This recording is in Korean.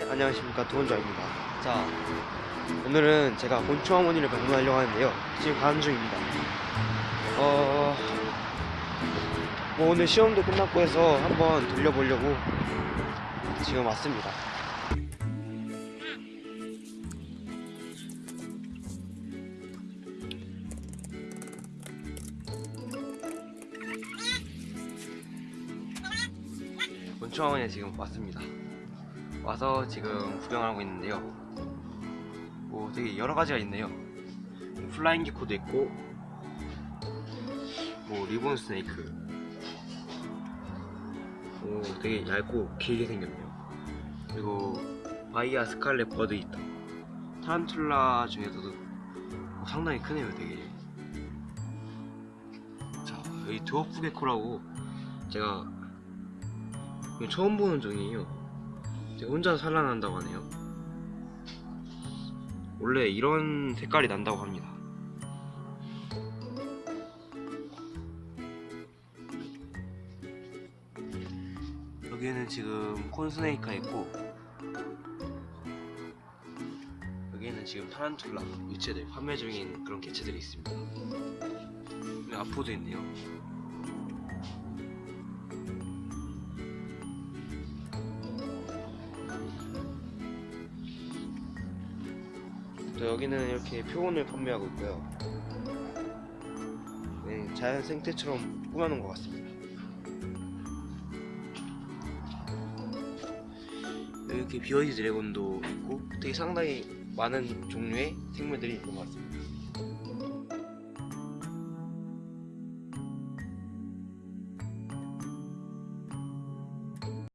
네, 안녕하십니까 도원자입니다. 자, 오늘은 제가 곤충 어머니를 방문하려고 하는데요. 지금 가는 중입니다. 어, 뭐 오늘 시험도 끝났고 해서 한번 돌려보려고 지금 왔습니다. 곤충 어머니에 지금 왔습니다. 와서 지금 구경하고 있는데요. 뭐 되게 여러 가지가 있네요. flying gecko도 있고, 뭐 ribbon snake. 오, 되게 얇고 길게 생겼네요. 그리고 Bahia scarlet bird 있다. 타란툴라 중에서도 뭐 상당히 크네요, 되게. 자, 여기 드워프 게코라고 제가 처음 보는 종이에요. 혼자 산란한다고 하네요. 원래 이런 색깔이 난다고 합니다. 여기에는 지금 콘스네이크가 있고 여기에는 지금 타란툴라 유체들 판매 중인 그런 개체들이 있습니다. 아포도 있네요. 또 여기는 이렇게 표본을 판매하고 있고요. 네, 자연 생태처럼 꾸며놓은 것 같습니다. 여기 이렇게 비어디 드래곤도 있고 되게 상당히 많은 종류의 생물들이 있는 것 같습니다.